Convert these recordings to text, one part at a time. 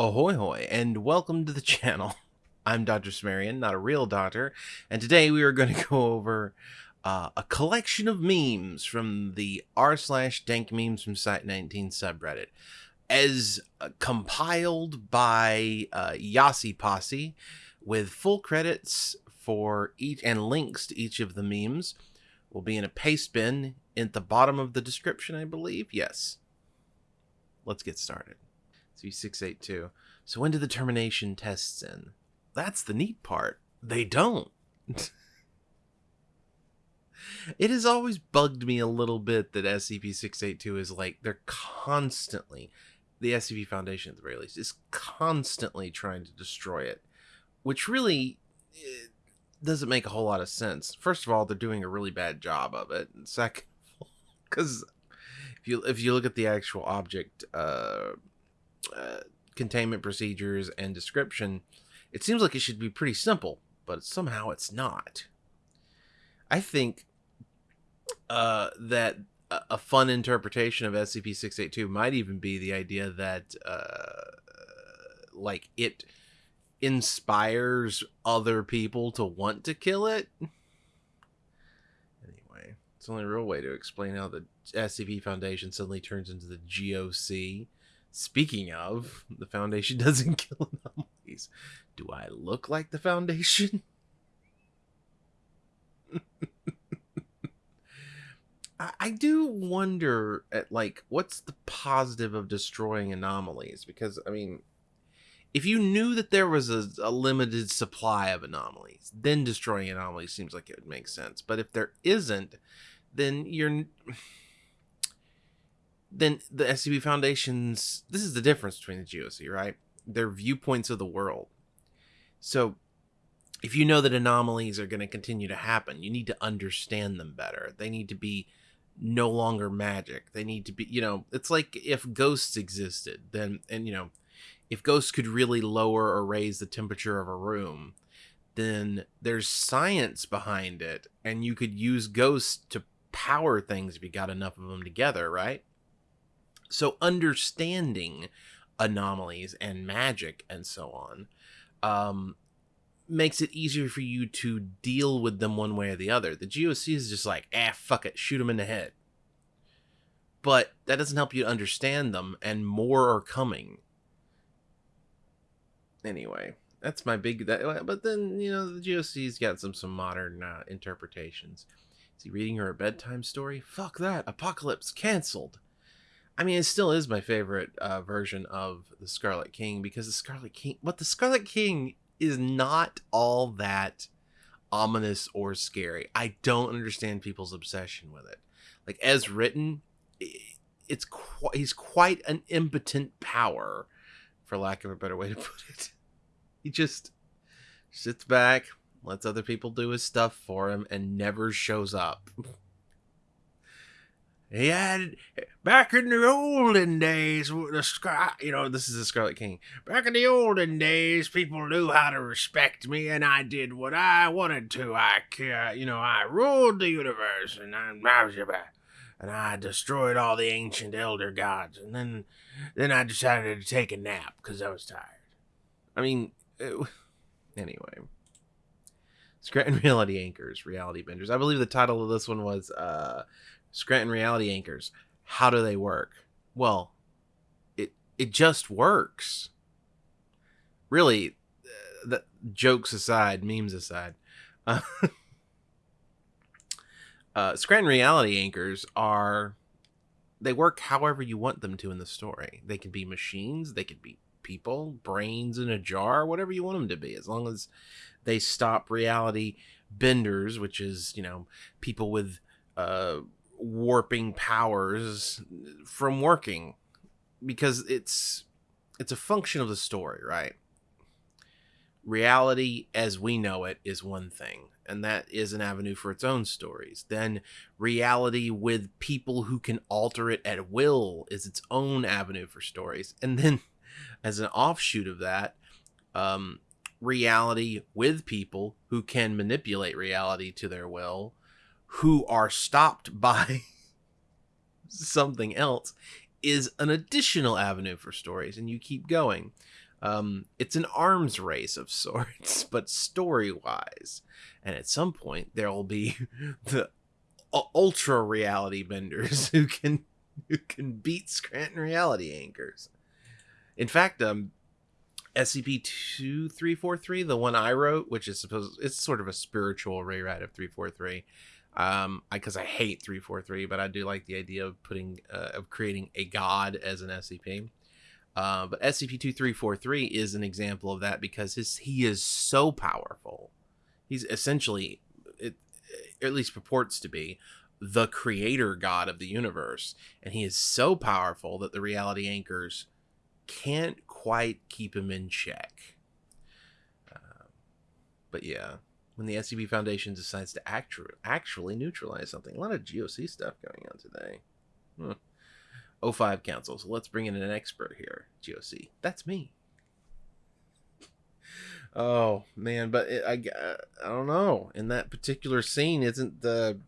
Ahoy hoy, and welcome to the channel. I'm Dr. Sumerian, not a real doctor, and today we are going to go over uh, a collection of memes from the r slash dank memes from Site 19 subreddit, as uh, compiled by uh, Yasi Posse, with full credits for each and links to each of the memes will be in a paste bin at the bottom of the description, I believe. Yes. Let's get started. C682. So when do the termination tests in? That's the neat part. They don't. it has always bugged me a little bit that SCP-682 is like they're constantly the SCP Foundation at the very least is constantly trying to destroy it, which really it doesn't make a whole lot of sense. First of all, they're doing a really bad job of it. And second, because if you if you look at the actual object uh, uh, containment procedures and description, it seems like it should be pretty simple, but somehow it's not. I think uh, that a fun interpretation of SCP-682 might even be the idea that, uh, like, it inspires other people to want to kill it. Anyway, it's the only real way to explain how the SCP Foundation suddenly turns into the GOC. Speaking of, the Foundation doesn't kill anomalies. Do I look like the Foundation? I, do wonder at like what's the positive of destroying anomalies because I mean if you knew that there was a, a, limited supply of anomalies, then destroying anomalies seems like it would make sense. But if there isn't, then you're then the SCP Foundation's this is the difference between the GOC, right? Their viewpoints of the world. So if you know that anomalies are going to continue to happen, you need to understand them better. They need to be no longer magic. They need to be, you know, it's like if ghosts existed, then and you know, if ghosts could really lower or raise the temperature of a room, then there's science behind it, and you could use ghosts to power things if you got enough of them together, right? So understanding anomalies and magic and so on um, makes it easier for you to deal with them one way or the other. The GOC is just like, ah, fuck it, shoot them in the head. But that doesn't help you understand them, and more are coming anyway, that's my big. That, but then you know the GOC's got some some modern uh, interpretations. Is he reading her a bedtime story? Fuck that! Apocalypse canceled. I mean, it still is my favorite uh, version of the Scarlet King because the Scarlet King, but the Scarlet King is not all that ominous or scary. I don't understand people's obsession with it. Like as written, it's qu- he's quite an impotent power for lack of a better way to put it. He just sits back, lets other people do his stuff for him, and never shows up. he had back in the olden days, the sky, you know, this is the Scarlet King. Back in the olden days, people knew how to respect me, and I did what I wanted to. I, uh, you know, I ruled the universe, and I'm and I destroyed all the ancient elder gods, and then then I decided to take a nap because I was tired. I mean, it, anyway. Scranton Reality Anchors, Reality Benders. I believe the title of this one was uh, Scranton Reality Anchors. How do they work? Well, it it just works. Really, the jokes aside, memes aside. Uh, uh, Scranton reality anchors are they work however you want them to in the story. They can be machines, they could be people, brains in a jar, whatever you want them to be, as long as they stop reality benders, which is you know people with uh, warping powers from working, because it's it's a function of the story, right? Reality as we know it is one thing and that is an avenue for its own stories. Then reality with people who can alter it at will is its own avenue for stories. And then, as an offshoot of that, um, reality with people who can manipulate reality to their will, who are stopped by something else, is an additional avenue for stories, and you keep going. Um, it's an arms race of sorts, but story wise. And at some point, there will be the ultra reality benders who can who can beat Scranton reality anchors. In fact, um, SCP two three four three, the one I wrote, which is supposed it's sort of a spiritual rewrite of three four three. Um, because I, I, hate three four three, but I do like the idea of putting uh, of creating a god as an SCP. Uh, but SCP two three four three is an example of that because his he is so powerful. He's essentially, it, at least purports to be, the creator god of the universe, and he is so powerful that the reality anchors can't quite keep him in check. Uh, but yeah, when the SCP Foundation decides to actu- actually neutralize something, a lot of GOC stuff going on today. Hmm. O5 Council, so let's bring in an expert here. GOC, that's me. Oh man, but it, I I don't know. In that particular scene, isn't the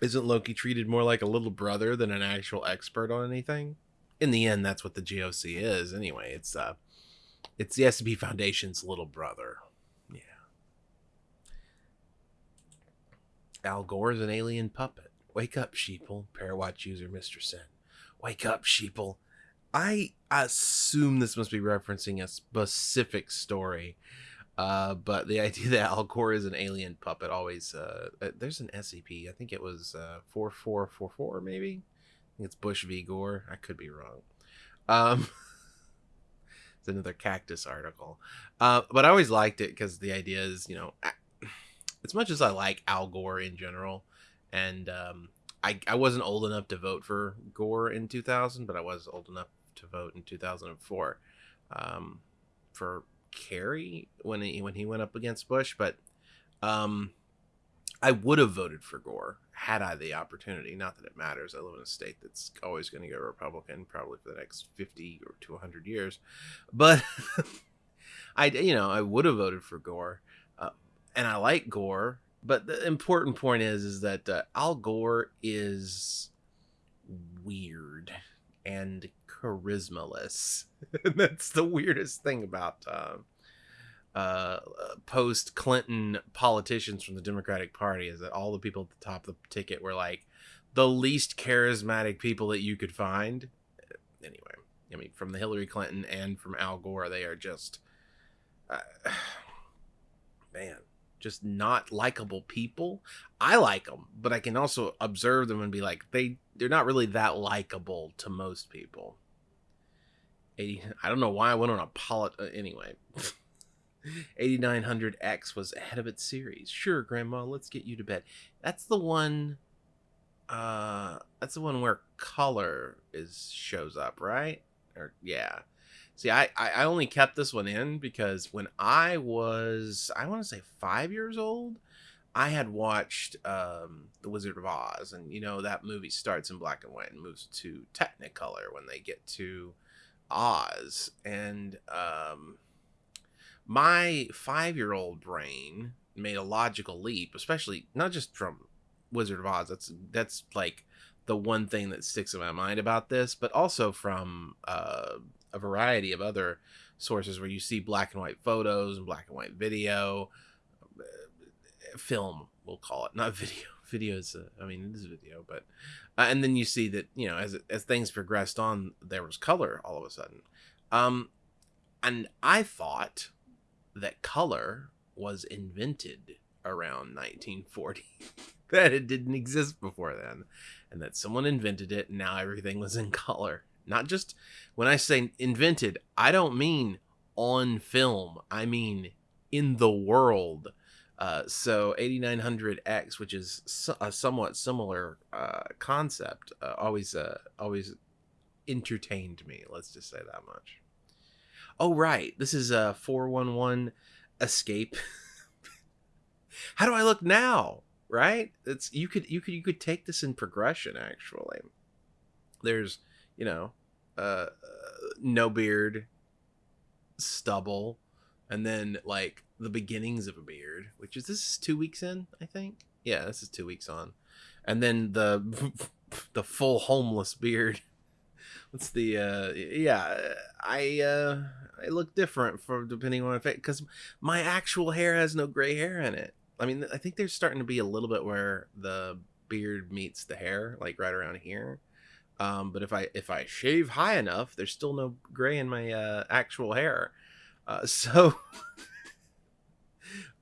isn't Loki treated more like a little brother than an actual expert on anything? in the end, that's what the GOC is anyway. It's uh, it's the SCP Foundation's little brother. Al Gore is an alien puppet. Wake up, sheeple. Parawatch user Mr. Sen. Wake up, sheeple. I assume this must be referencing a specific story. Uh, but the idea that Al Gore is an alien puppet always uh, uh there's an SCP. I think it was uh, 4444 maybe it's Bush v. Gore. I could be wrong. Um, it's another cactus article. Uh, but I always liked it because the idea is, you know, as much as I like Al Gore in general, and um, I, I wasn't old enough to vote for Gore in 2000, but I was old enough to vote in 2004 um, for Kerry when he when he went up against Bush. But um, I would have voted for Gore had I the opportunity. Not that it matters. I live in a state that's always going to go Republican, probably for the next fifty or two hundred years. But I, you know, I would have voted for Gore, and I like Gore. But the important point is, is that uh, Al Gore is weird and charismaless. that's the weirdest thing about. Uh, uh, post Clinton politicians from the Democratic Party is that all the people at the top of the ticket were like the least charismatic people that you could find. Anyway, I mean, from the Hillary Clinton and from Al Gore, they are just, uh, just not likable people. I like them, but I can also observe them and be like, they they're not really that likable to most people. I don't know why I went on a polit. Uh, anyway. 8900X was ahead of its series. Sure, Grandma, let's get you to bed. That's the one. Uh, that's the one where color is shows up, right? Or yeah. See, I I only kept this one in because when I was I want to say five years old, I had watched um, The Wizard of Oz, and you know that movie starts in black and white and moves to Technicolor when they get to Oz, and um, my five year old brain made a logical leap, especially not just from Wizard of Oz. That's that's like the one thing that sticks in my mind about this, but also from uh, a variety of other sources where you see black and white photos and black and white video, uh, film, we'll call it, not video. Video is, uh, I mean, it is video, but, uh, and then you see that you know as as things progressed on, there was color all of a sudden, um, and I thought that color was invented around 1940 that it didn't exist before then and that someone invented it and now everything was in color not just when i say invented i don't mean on film i mean in the world uh, so 8900x which is a somewhat similar uh, concept uh, always uh, always entertained me let's just say that much oh right, this is a 411 escape. How do I look now? Right? It's you could you could you could take this in progression actually. There's, you know, uh, no beard, stubble, and then like the beginnings of a beard, which is this is 2 weeks in, I think. Yeah, this is 2 weeks on. And then the the full homeless beard what's the uh yeah i uh i look different for depending on face because my actual hair has no gray hair in it i mean i think there's starting to be a little bit where the beard meets the hair like right around here um but if i if i shave high enough there's still no gray in my uh actual hair uh so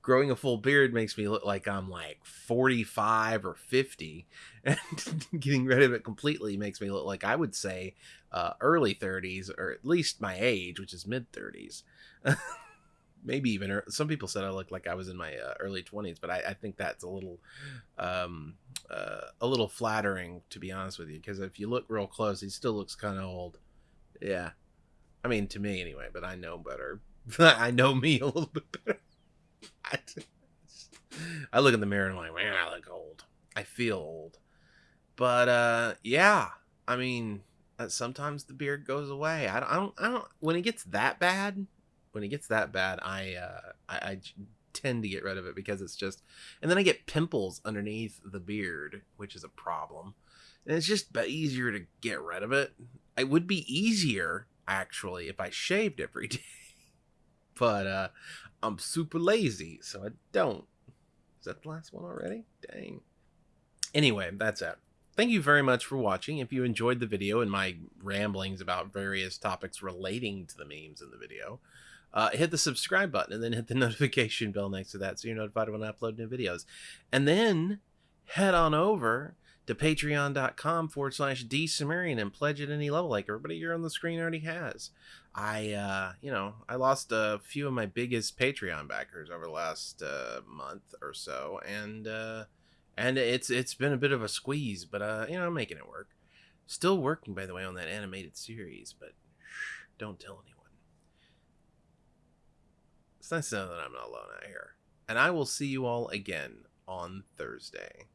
growing a full beard makes me look like I'm like 45 or 50, and getting rid of it completely makes me look like I would say uh, early 30s, or at least my age, which is mid 30s. Maybe even some people said I looked like I was in my uh, early 20s, but I, I, think that's a little, um, uh, a little flattering to be honest with you, because if you look real close, he still looks kind of old. Yeah, I mean to me anyway, but I know better. I know me a little bit better. I look in the mirror and I'm like, man, I look old. I feel old. But uh, yeah, I mean, uh, sometimes the beard goes away. I don't, I don't, I don't. When it gets that bad, when it gets that bad, I, uh, I, I tend to get rid of it because it's just, and then I get pimples underneath the beard, which is a problem. And it's just easier to get rid of it. It would be easier actually if I shaved every day. but uh I'm super lazy, so I don't. Is that the last one already? Dang. Anyway, that's it. Thank you very much for watching. If you enjoyed the video and my ramblings about various topics relating to the memes in the video, uh, hit the subscribe button and then hit the notification bell next to that so you're notified when I upload new videos. And then head on over to patreon.com forward slash dsumerian and pledge at any level like everybody here on the screen already has. I, uh, you know, I lost a few of my biggest Patreon backers over the last uh, month or so, and uh, and it's it's been a bit of a squeeze, but uh, you know, I'm making it work. Still working, by the way, on that animated series, but don't tell anyone. It's nice to know that I'm not alone out here, and I will see you all again on Thursday.